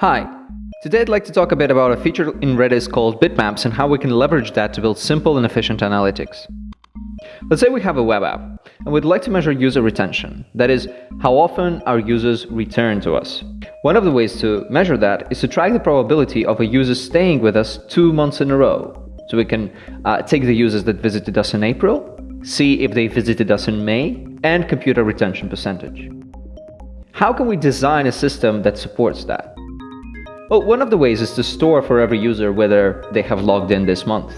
Hi, today I'd like to talk a bit about a feature in Redis called bitmaps and how we can leverage that to build simple and efficient analytics. Let's say we have a web app and we'd like to measure user retention, that is, how often our users return to us. One of the ways to measure that is to track the probability of a user staying with us two months in a row. So we can uh, take the users that visited us in April, see if they visited us in May, and compute our retention percentage. How can we design a system that supports that? Well, one of the ways is to store for every user whether they have logged in this month.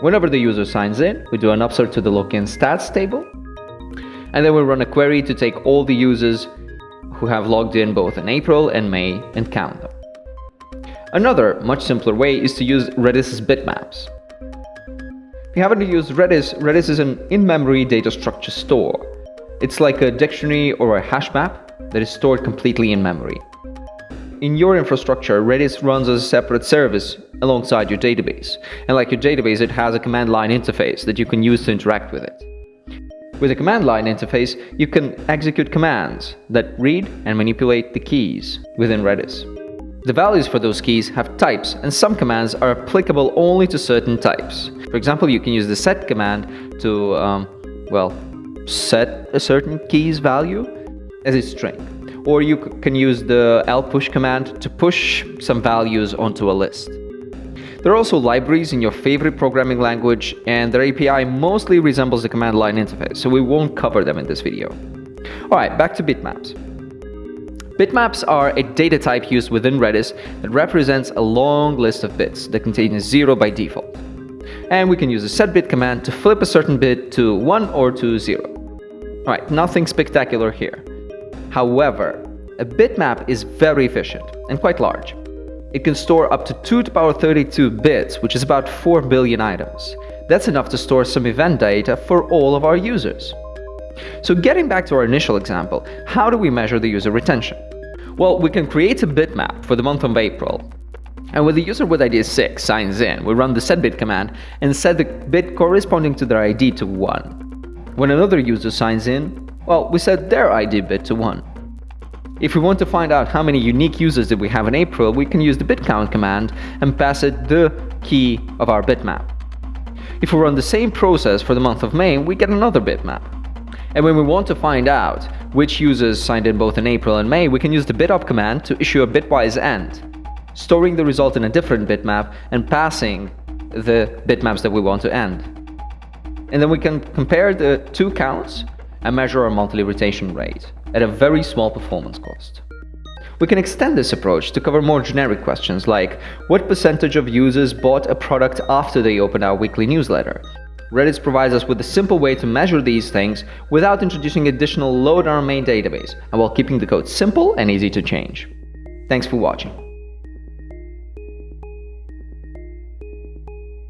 Whenever the user signs in, we do an upsert to the login stats table, and then we run a query to take all the users who have logged in both in April and May and count them. Another, much simpler way is to use Redis's bitmaps. If you haven't used Redis, Redis is an in-memory data structure store. It's like a dictionary or a hash map that is stored completely in memory. In your infrastructure, Redis runs as a separate service alongside your database. And like your database, it has a command line interface that you can use to interact with it. With a command line interface, you can execute commands that read and manipulate the keys within Redis. The values for those keys have types, and some commands are applicable only to certain types. For example, you can use the set command to, um, well, set a certain key's value as a string or you can use the lpush command to push some values onto a list. There are also libraries in your favorite programming language, and their API mostly resembles the command line interface, so we won't cover them in this video. Alright, back to bitmaps. Bitmaps are a data type used within Redis that represents a long list of bits that contain a zero by default. And we can use the setBit command to flip a certain bit to 1 or to 0. Alright, nothing spectacular here. However, a bitmap is very efficient and quite large. It can store up to 2 to the power 32 bits, which is about 4 billion items. That's enough to store some event data for all of our users. So getting back to our initial example, how do we measure the user retention? Well, we can create a bitmap for the month of April. And when the user with ID 6 signs in, we run the setBit command and set the bit corresponding to their ID to 1. When another user signs in, well, we set their ID bit to 1. If we want to find out how many unique users did we have in April, we can use the bitcount command and pass it the key of our bitmap. If we run the same process for the month of May, we get another bitmap. And when we want to find out which users signed in both in April and May, we can use the bitop command to issue a bitwise AND, storing the result in a different bitmap and passing the bitmaps that we want to end. And then we can compare the two counts and measure our monthly retention rate at a very small performance cost. We can extend this approach to cover more generic questions like what percentage of users bought a product after they opened our weekly newsletter. Redis provides us with a simple way to measure these things without introducing additional load on our main database and while keeping the code simple and easy to change. Thanks for watching.